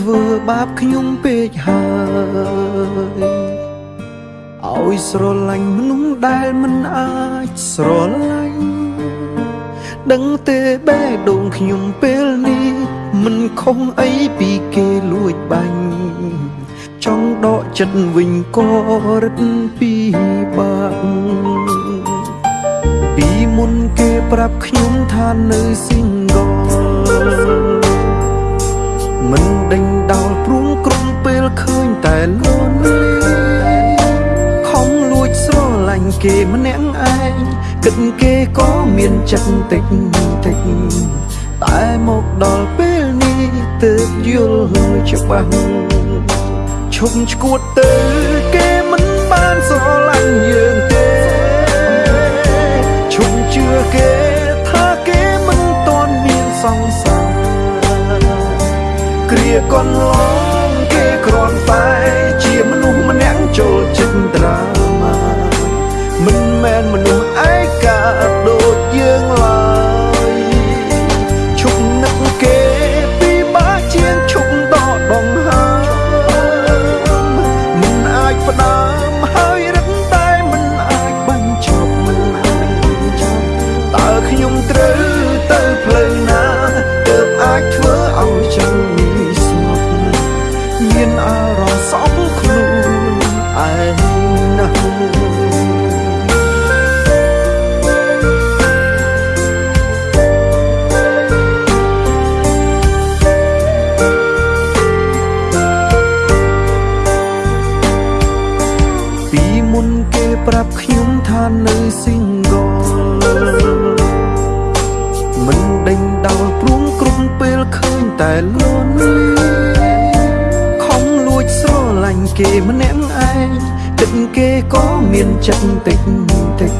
អ្នកធ្វើបាបខ្ញុំពេកហើយឲ្យស្រឡាញ់មនុស្សដែលមិនអាចស្រឡាញ់ដឹងទេបេះដូងខ្ញុំពេលនេះមិនខុសអីពីគេលួចបាញ់ចង់ដកចិត្តវិញក៏រឹតពីបាក់ពីមុនគេប្រាប់ខ្ញុំថានៅ single មិនដេញដោលព្រួងក្រុមពេលឃើញតែលន់ខំលួចស្រឡាញ់គេម្នាក់ឯងគិតគេក៏មានចិត្តតិចតិចតែមកដល់ពេលនេះទើបយល់ច្បាស់ឈប់ឈួតទៅគេមិនបានស្រឡាញ់យើងទេឈប់ជឿគេថាគេមិនតន់មានសង្សារ គ្រា ន់ខំលួចស្រឡាញ់គេម្នាក់ឯងគិតគេក៏មានចិត្តតិចតិច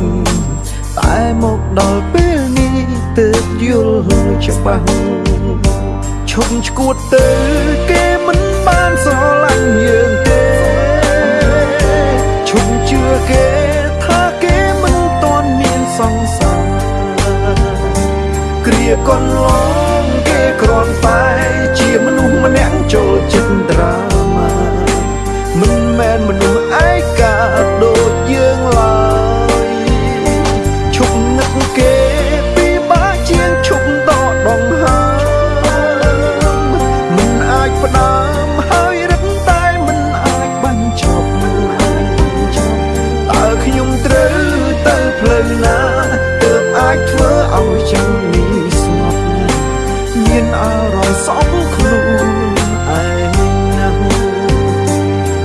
តែមកដល់ពេលនេះទើបយល់ច្បាស់ឈប់ឈួតទៅគេមិនបានស្រឡាញ់យើងទេឈប់ជឿគេថាគេមិនតន់មានសង្សារគ្រាកន្លងគេគ្រាន់ ដកដងហើមិនអាចផ្ដើមហើយរឹតតែមិនអាចបញ្ចប់មិនអាចបញ្ចប់តើខ្ញុំត្រូវទៅផ្លូវណាទើបអាចធ្វើឲ្យចឹងនេះស្ងប់មានអារម្មណ៍សោកខ្លួនឯណា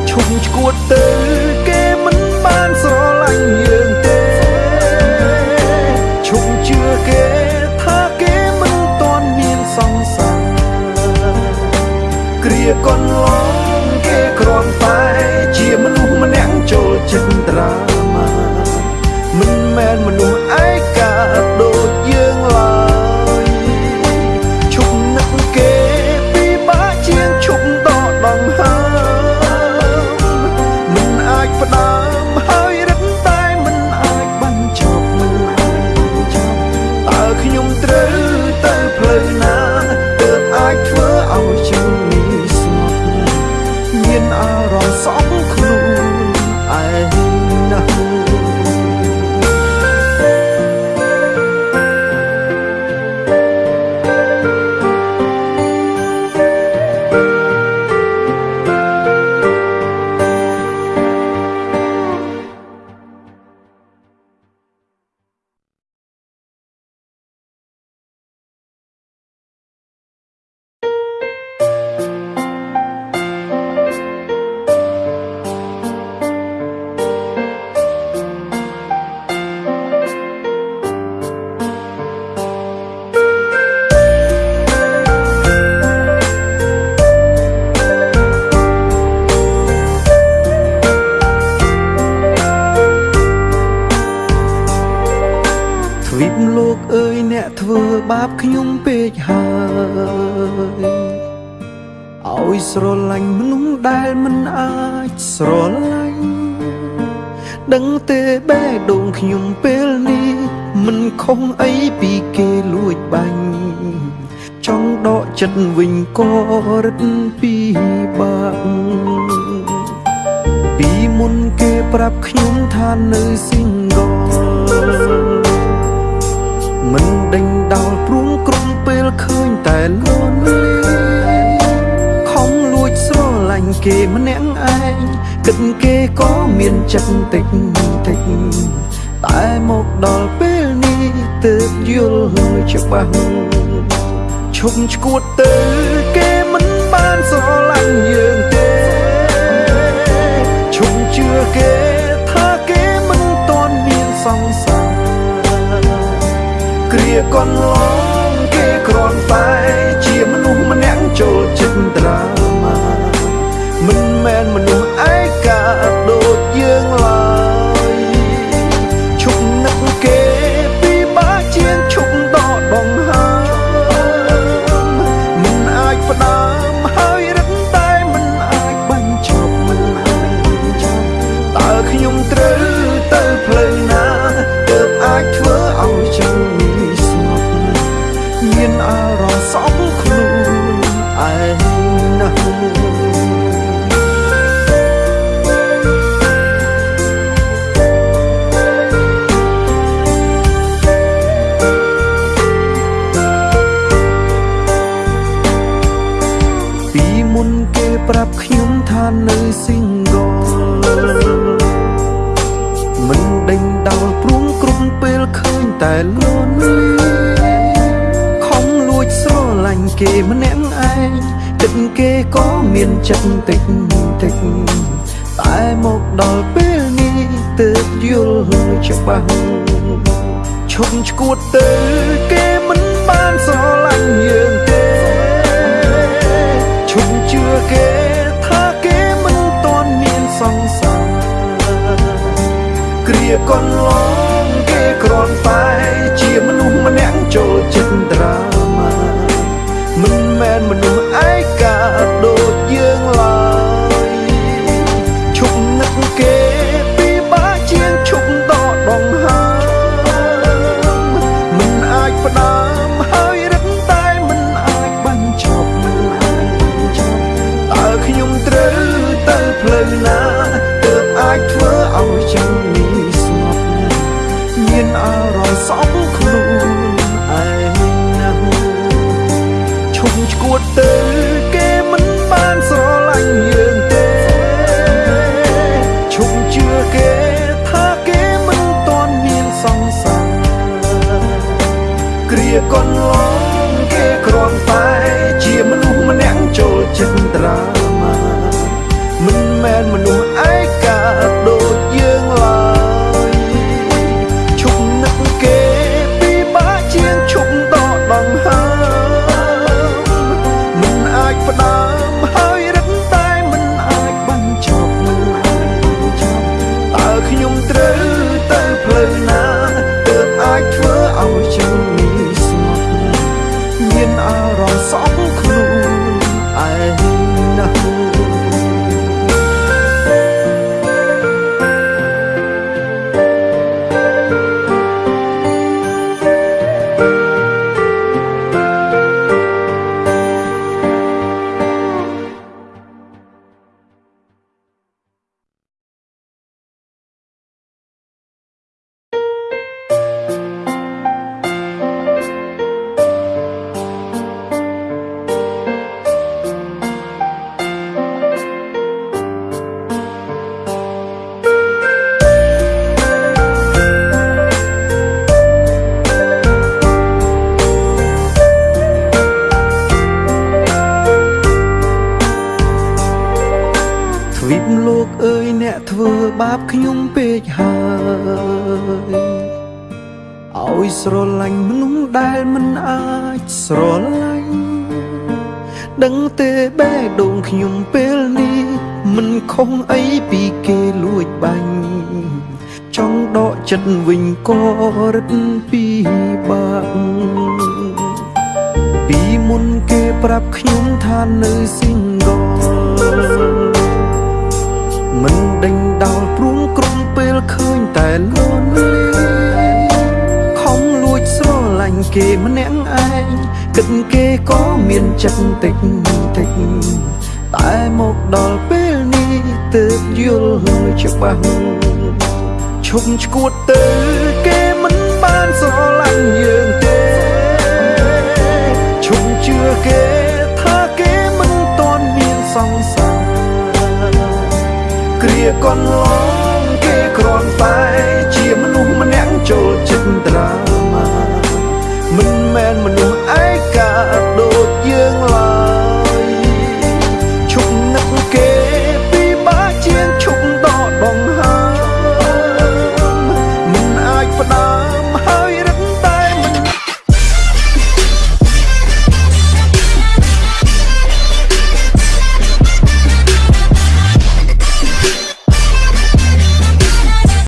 ឈប់ឈួតទៅ បាបខ្ញុំពេកហើយឲ្យស្រឡាញ់មនុស្សដែលមិនអាចស្រឡាញ់ដឹងទេបេះដូងខ្ញុំពេលនេះមិនខុសអីពីគេលួចបាញ់ចង់ដកចិត្តវិញក៏រឹតពីបាក់ពីមុនគេប្រាប់ខ្ញុំថានៅ single មិនដេញដោលព្រួងក្រុមពេលឃើញតែលន់លីខំលួចស្រឡាញ់គេម្នាក់ឯងគិតគេក៏មានចិត្តតិចតិចតែមកដល់ពេលនេះទើបយល់ច្បាស់ឈប់ឈួតទៅគេមិនបានស្រឡាញ់យើងទេឈប់ជឿគេថាគេមិនតន់មានសង្សារ គ្រាក ប្រាប់ខ្ញុំថានៅ single មិនដេញដោលព្រួងគ្រប់ពេលឃើញតែលន់លីស្រឡាញ់គេម្នាក់ឯងគិតគេ ក៏មានចិត្តតិចតិចតែមកដល់ពេលនេះទើបយល់ច្បាស់ឈប់ឈួតទៅគេមិនបានស្រឡាញ់យើងទេឈប់ជឿគេថាគេមិនតន់មានសង្សារគ្រាកន្ល ខ្ញុំពេកហើយឲ្យស្រឡាញ់មនុស្សដែលមិនអាចស្រឡាញ់ដឹងទេបេះដូងខ្ញុំពេលនេះមិនខុសអីពីគេលួចបាញ់ចង់ដកចិត្តវិញក៏រឹតពីបាក់ពីមុនគេប្រាប់ខ្ញុំថានៅ single មិន គេម្នាក់ឯងគគិតគេក៏មានចិត្តតិចតិចតែមកដល់ពេលនេះទើបយល់ច្បាស់ឈប់ឈួតទៅគេមិនបានស្រឡាញ់យើងទេឈប់ជឿគេថាគេមិនតន់មានសង្សារគ្រាកន្លង